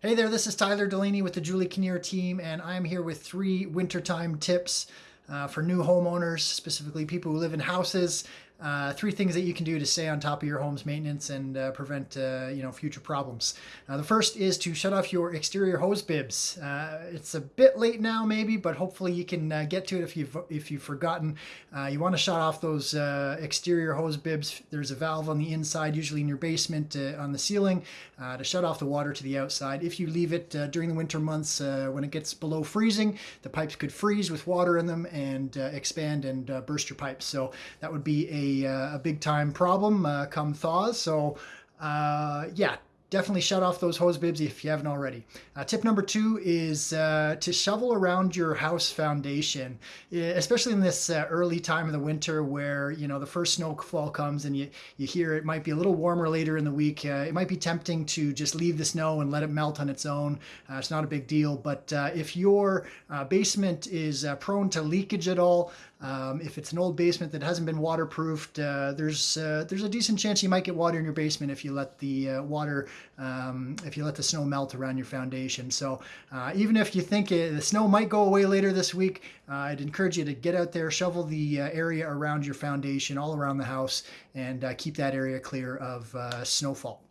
Hey there, this is Tyler Delaney with the Julie Kinnear team, and I'm here with three wintertime tips uh, for new homeowners, specifically people who live in houses uh, three things that you can do to stay on top of your home's maintenance and uh, prevent uh, you know future problems. Uh, the first is to shut off your exterior hose bibs. Uh, it's a bit late now maybe, but hopefully you can uh, get to it if you've if you've forgotten. you want to shut off those exterior hose bibs. There's a valve on the inside, usually in your basement on the ceiling, to shut off the water to the outside. If you leave it during the winter months when it gets below freezing, the pipes could freeze with water in them and expand and burst your pipes. So that would be a uh, a, big time problem uh, come thaws. So uh, yeah, definitely shut off those hose bibs if you haven't already. Uh, tip number two is uh, to shovel around your house foundation, especially in this uh, early time of the winter where you know the first snowfall comes and you you hear it might be a little warmer later in the week. It might be tempting to just leave the snow and let it melt on its own. It's not a big deal, but if your basement is prone to leakage at all, um, if it's an old basement that hasn't been waterproofed, uh, there's uh, there's a decent chance you might get water in your basement if you let the uh, water um, if you let the snow melt around your foundation. So uh, even if you think it, the snow might go away later this week, uh, I'd encourage you to get out there, shovel the uh, area around your foundation, all around the house, and keep that area clear of snowfall.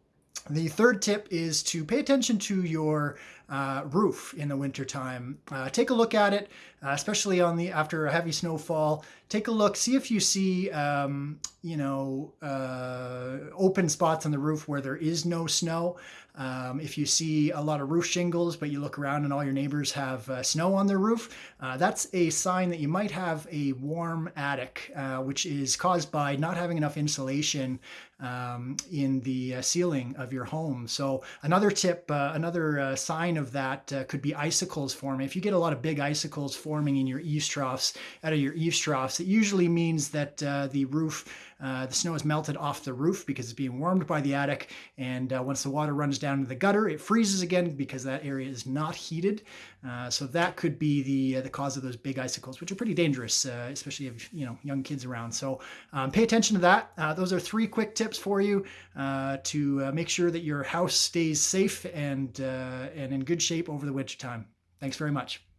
The third tip is to pay attention to your uh, roof in the wintertime. Uh, take a look at it, uh, especially on the after a heavy snowfall. Take a look, see if you see um, you know uh, open spots on the roof where there is no snow. Um, if you see a lot of roof shingles, but you look around and all your neighbors have uh, snow on their roof, uh, that's a sign that you might have a warm attic, which is caused by not having enough insulation um, in the ceiling of your home. So another tip, another sign of that uh, could be icicles forming. If you get a lot of big icicles forming in your eaves troughs, out of your eaves troughs, it usually means that uh, the roof, uh, the snow is melted off the roof because it's being warmed by the attic. And uh, once the water runs down to the gutter, it freezes again because that area is not heated. Uh, so that could be the the cause of those big icicles, which are pretty dangerous, especially if you know young kids around. So um, pay attention to that. those are three quick tips for you to make sure that your house stays safe and and in good shape over the winter time. Thanks very much.